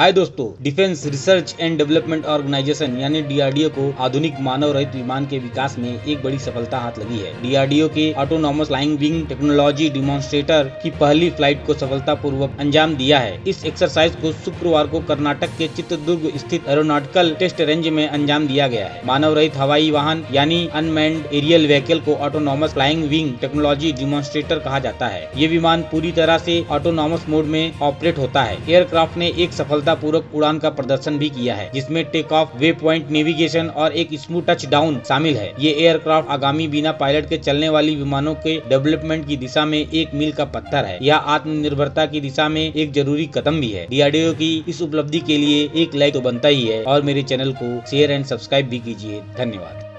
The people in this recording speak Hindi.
हाय दोस्तों defence research and development organisation यानी डीआरडीओ को आधुनिक मानव रहित विमान के विकास में एक बड़ी सफलता हाथ लगी है। डीआरडीओ के autonomous flying wing technology demonstrator की पहली फ़्लाइट को सफलता पूर्वक अंजाम दिया है। इस एक्सरसाइज को शुक्रवार को कर्नाटक के चित्रदुर्ग स्थित एरोनॉटिकल टेस्ट रेंज में अंजाम दिया गया है। मानव रहित हवाई वाहन यानी अनमैंड एरियल व्हीकल को autonomous flying wing technology demonstrator कहा जाता है। ये विमान पूरी तरह से ऑटोनॉमस मोड में ऑपरेट होता है। एयरक्राफ्ट ने एक सफलता पूर्वक उड़ान का प्रदर्शन भी किया है, जिसमें take off waypoint navigation और एक स्मूथ टच डाउन शामिल है। ये एयरक्राफ्ट आगामी बिना पायलट के चलने वाली विमानों के डेवलपमेंट की दिशा में एक मील का पत्थर है यह आत्मनिर्भरता की दिशा में एक ज़रूरी कदम भी है। डीआरडीओ की इस उपलब्धि के लिए एक लाइक तो बनता ही है, और मेरे चैनल को शेयर एंड सब्सक्राइब भी कीजिए। धन्यवाद।